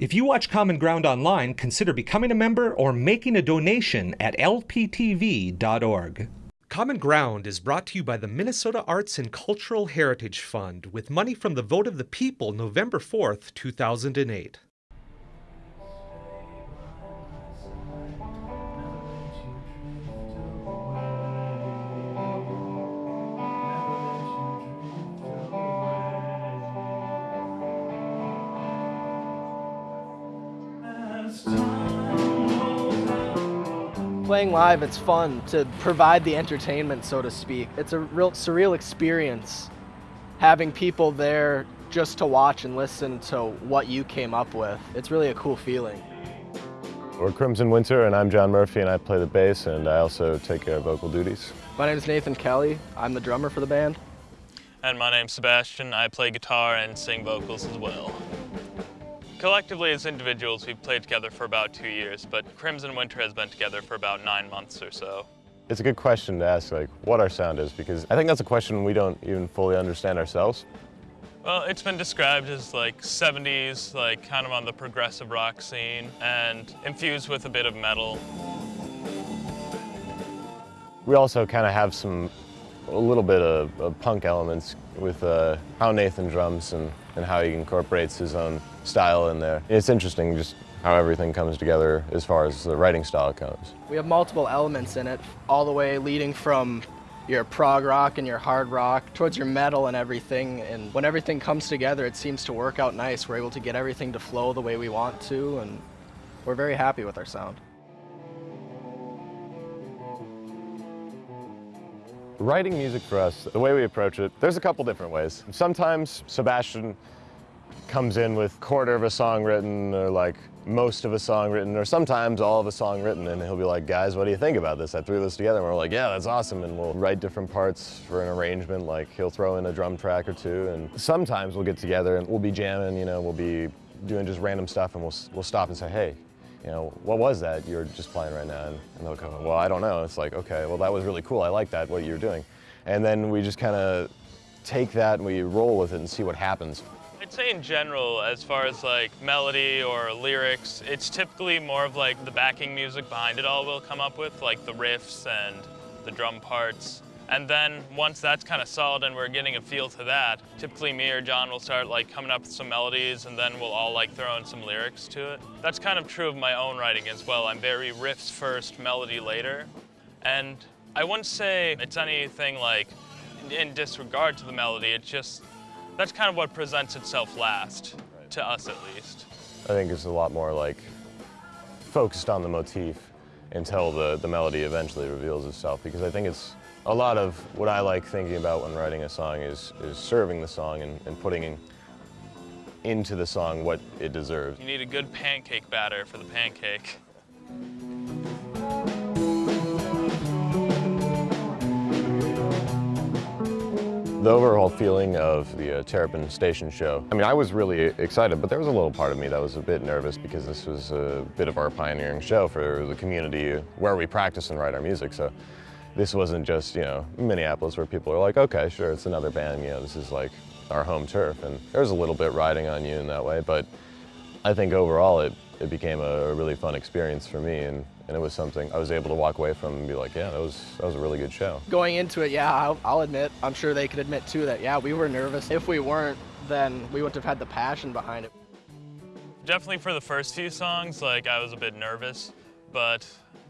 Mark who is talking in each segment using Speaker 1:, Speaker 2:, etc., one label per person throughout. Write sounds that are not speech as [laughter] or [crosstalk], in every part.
Speaker 1: If you watch Common Ground online, consider becoming a member or making a donation at lptv.org. Common Ground is brought to you by the Minnesota Arts and Cultural Heritage Fund with money from the vote of the people November 4th, 2008.
Speaker 2: Playing live, it's fun to provide the entertainment, so to speak. It's a real surreal experience having people there just to watch and listen to what you came up with. It's really a cool feeling.
Speaker 3: We're Crimson Winter and I'm John Murphy and I play the bass and I also take care of vocal duties.
Speaker 2: My name is Nathan Kelly. I'm the drummer for the band.
Speaker 4: And my name's Sebastian. I play guitar and sing vocals as well. Collectively as individuals, we've played together for about two years, but Crimson Winter has been together for about nine months or so.
Speaker 3: It's a good question to ask, like, what our sound is, because I think that's a question we don't even fully understand ourselves.
Speaker 4: Well, it's been described as like 70s, like kind of on the progressive rock scene, and infused with a bit of metal.
Speaker 3: We also kind of have some, a little bit of, of punk elements with uh, how Nathan drums and, and how he incorporates his own style in there. It's interesting just how everything comes together as far as the writing style comes.
Speaker 2: We have multiple elements in it, all the way leading from your prog rock and your hard rock towards your metal and everything. And when everything comes together, it seems to work out nice. We're able to get everything to flow the way we want to, and we're very happy with our sound.
Speaker 3: Writing music for us, the way we approach it, there's a couple different ways. Sometimes Sebastian comes in with quarter of a song written or like most of a song written or sometimes all of a song written and he'll be like, guys, what do you think about this? I threw this together and we're like, yeah, that's awesome. And we'll write different parts for an arrangement, like he'll throw in a drum track or two. And sometimes we'll get together and we'll be jamming, you know, we'll be doing just random stuff and we'll, we'll stop and say, hey, you know, what was that you're just playing right now? And, and they'll go, well, I don't know. It's like, okay, well, that was really cool. I like that, what you're doing. And then we just kind of take that and we roll with it and see what happens.
Speaker 4: Say in general, as far as like melody or lyrics, it's typically more of like the backing music behind it all we'll come up with, like the riffs and the drum parts. And then once that's kind of solid and we're getting a feel to that, typically me or John will start like coming up with some melodies and then we'll all like throw in some lyrics to it. That's kind of true of my own writing as well. I'm very riffs first, melody later. And I wouldn't say it's anything like in disregard to the melody, it's just that's kind of what presents itself last, right. to us at least.
Speaker 3: I think it's a lot more like focused on the motif until the, the melody eventually reveals itself because I think it's a lot of what I like thinking about when writing a song is, is serving the song and, and putting in, into the song what it deserves.
Speaker 4: You need a good pancake batter for the pancake.
Speaker 3: The overall feeling of the uh, Terrapin Station show, I mean, I was really excited, but there was a little part of me that was a bit nervous because this was a bit of our pioneering show for the community where we practice and write our music. So this wasn't just, you know, Minneapolis where people are like, okay, sure, it's another band, you know, this is like our home turf. And there was a little bit riding on you in that way, but I think overall it, it became a really fun experience for me. And and it was something I was able to walk away from and be like, yeah, that was that was a really good show.
Speaker 2: Going into it, yeah, I'll, I'll admit, I'm sure they could admit too that yeah, we were nervous. If we weren't, then we wouldn't have had the passion behind it.
Speaker 4: Definitely for the first few songs, like I was a bit nervous, but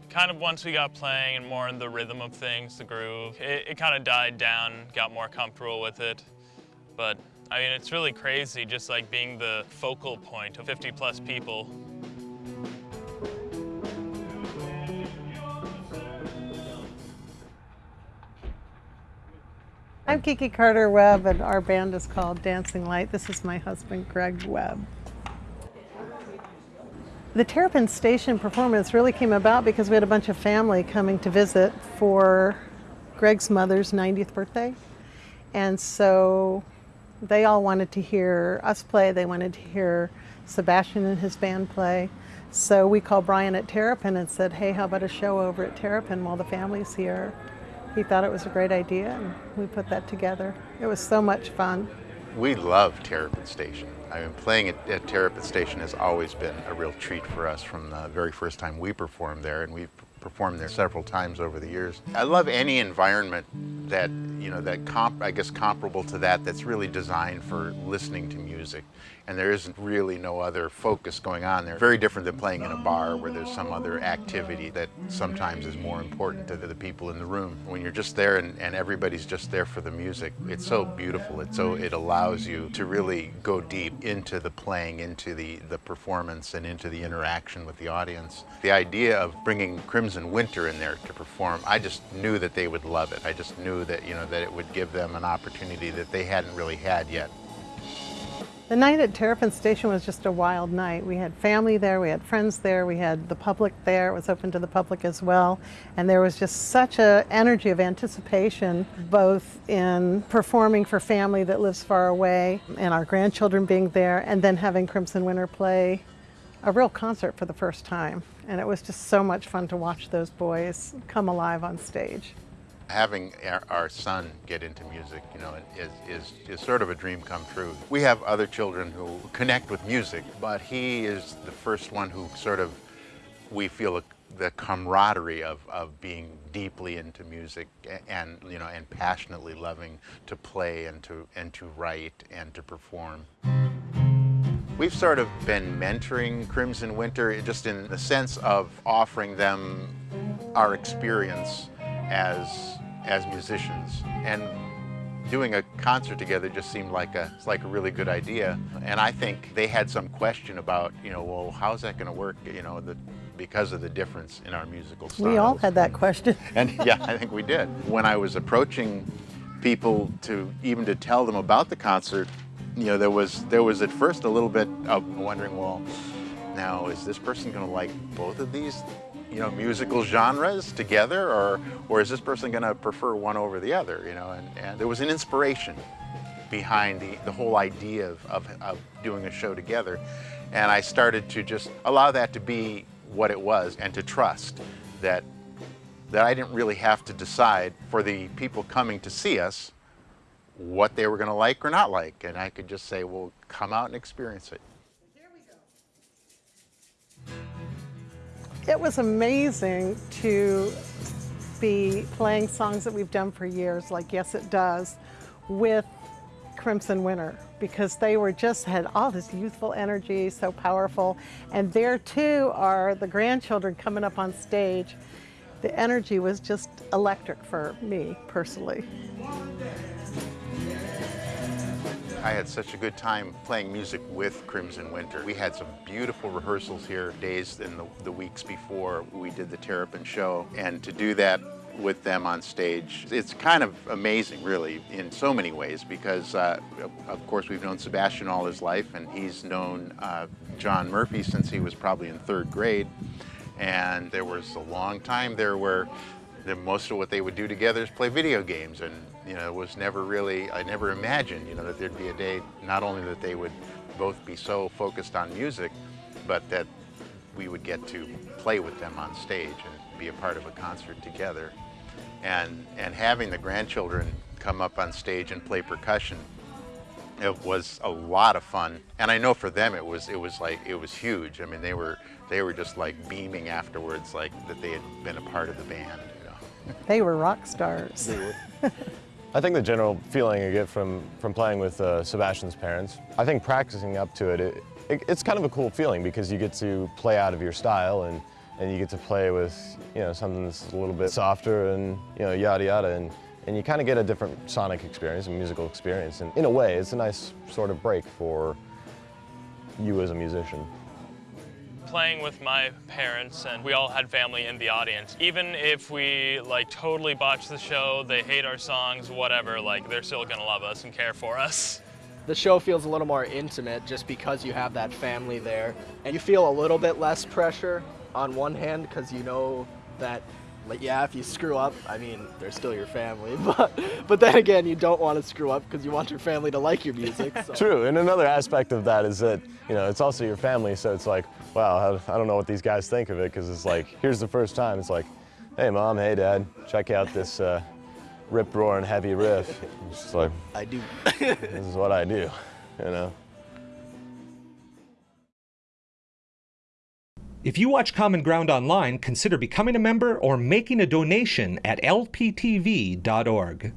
Speaker 4: kind of once we got playing and more in the rhythm of things, the groove, it, it kind of died down, got more comfortable with it. But I mean, it's really crazy just like being the focal point of 50 plus people.
Speaker 5: I'm Kiki Carter Webb and our band is called Dancing Light. This is my husband, Greg Webb. The Terrapin Station performance really came about because we had a bunch of family coming to visit for Greg's mother's 90th birthday. And so they all wanted to hear us play. They wanted to hear Sebastian and his band play. So we called Brian at Terrapin and said, hey, how about a show over at Terrapin while the family's here? He thought it was a great idea and we put that together. It was so much fun.
Speaker 6: We love Terrapin Station. I mean, playing at, at Terrapin Station has always been a real treat for us from the very first time we performed there, and we've performed there several times over the years. I love any environment that, you know, that comp, I guess comparable to that, that's really designed for listening to music. And there isn't really no other focus going on there. Very different than playing in a bar where there's some other activity that sometimes is more important to the, people in the room. When you're just there and, and everybody's just there for the music, it's so beautiful. It's so, it allows you to really go deep into the playing, into the, the performance, and into the interaction with the audience. The idea of bringing Crimson Winter in there to perform, I just knew that they would love it. I just knew that, you know, that it would give them an opportunity that they hadn't really had yet.
Speaker 5: The night at Terrapin Station was just a wild night. We had family there, we had friends there, we had the public there. It was open to the public as well. And there was just such a energy of anticipation, both in performing for family that lives far away and our grandchildren being there, and then having Crimson Winter play a real concert for the first time. And it was just so much fun to watch those boys come alive on stage
Speaker 6: having our, son get into music, you know, is, is, is sort of a dream come true. We have other children who connect with music, but he is the first one who sort of, we feel the camaraderie of, of being deeply into music and, you know, and passionately loving to play and to, and to write and to perform. We've sort of been mentoring Crimson Winter just in the sense of offering them our experience as as musicians and doing a concert together just seemed like a like a really good idea and I think they had some question about you know well how's that going to work you know the because of the difference in our musical styles.
Speaker 5: We all had that question. [laughs]
Speaker 6: and yeah, I think we did. When I was approaching people to even to tell them about the concert, you know, there was there was at first a little bit of wondering, well, now is this person going to like both of these you know, musical genres together, or, or is this person going to prefer one over the other, you know? And, and there was an inspiration behind the, the whole idea of, of, of doing a show together. And I started to just allow that to be what it was and to trust that, that I didn't really have to decide for the people coming to see us what they were going to like or not like. And I could just say, well, come out and experience it.
Speaker 5: It was amazing to be playing songs that we've done for years, like Yes It Does, with Crimson Winter because they were just had all this youthful energy, so powerful. And there too are the grandchildren coming up on stage. The energy was just electric for me personally.
Speaker 6: I had such a good time playing music with Crimson Winter. We had some beautiful rehearsals here days and the, the weeks before we did the Terrapin show. And to do that with them on stage. It's kind of amazing, really, in so many ways, because, uh, of course, we've known Sebastian all his life, and he's known uh, John Murphy since he was probably in third grade. And there was a long time there where the, most of what they would do together is play video games, and you know, it was never really, I never imagined, you know, that there'd be a day, not only that they would both be so focused on music, but that we would get to play with them on stage and be a part of a concert together. And, and having the grandchildren come up on stage and play percussion, it was a lot of fun. And I know for them it was, it was like, it was huge. I mean, they were, they were just like beaming afterwards, like that they had been a part of the band. You know?
Speaker 5: They were rock stars. [laughs]
Speaker 3: I think the general feeling I get from, from playing with uh, Sebastian's parents, I think practicing up to it, it, it, it's kind of a cool feeling because you get to play out of your style and, and you get to play with, you know, something that's a little bit softer and, you know, yada yada. And, and you kind of get a different sonic experience, a musical experience. And in a way, it's a nice sort of break for you as a musician
Speaker 4: playing with my parents and we all had family in the audience. Even if we like totally botch the show, they hate our songs, whatever, like they're still gonna love us and care for us.
Speaker 2: The show feels a little more intimate just because you have that family there. And you feel a little bit less pressure on one hand because you know that like, yeah, if you screw up, I mean, they're still your family, [laughs] but but then again, you don't want to screw up because you want your family to like your music. So.
Speaker 3: True, and another aspect of that is that you know it's also your family, so it's like, wow, I don't know what these guys think of it because it's like, here's the first time, it's like, hey mom, hey dad, check out this uh, rip roaring heavy riff. It's just like,
Speaker 2: I do.
Speaker 3: this is what I do, you know.
Speaker 1: If you watch Common Ground online, consider becoming a member or making a donation at lptv.org.